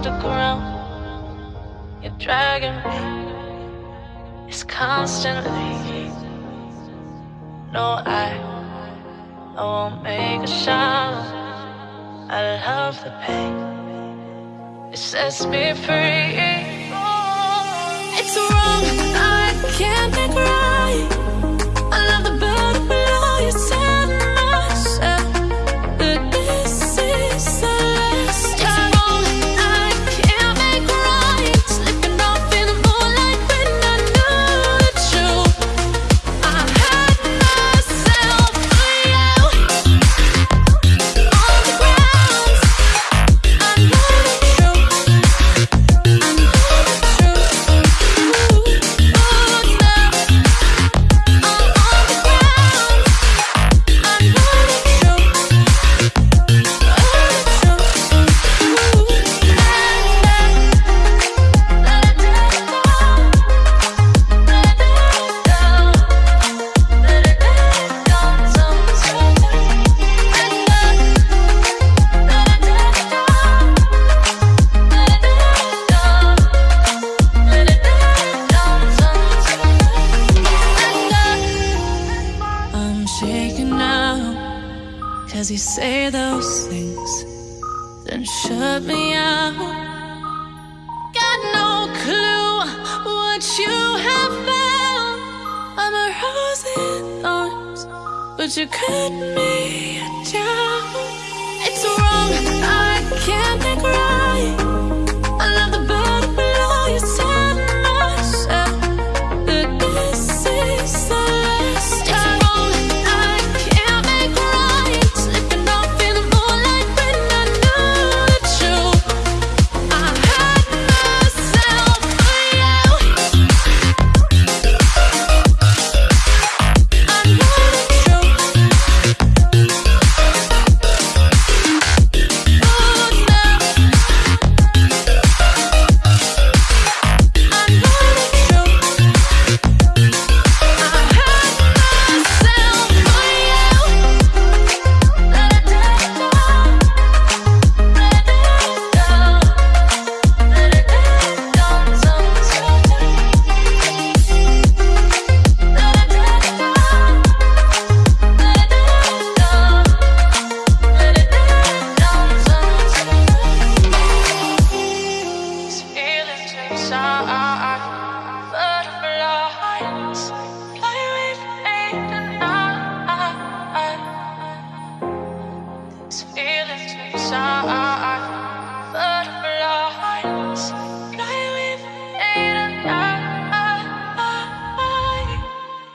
the ground. You're dragging me. It's constantly. No, I, I won't make a sound. I love the pain. It sets me free. It's wrong, I'm shaking now. Cause you say those things, then shut me out. Got no clue what you have found. I'm a rose in thorns, but you cut me down. It's wrong, I can't make right.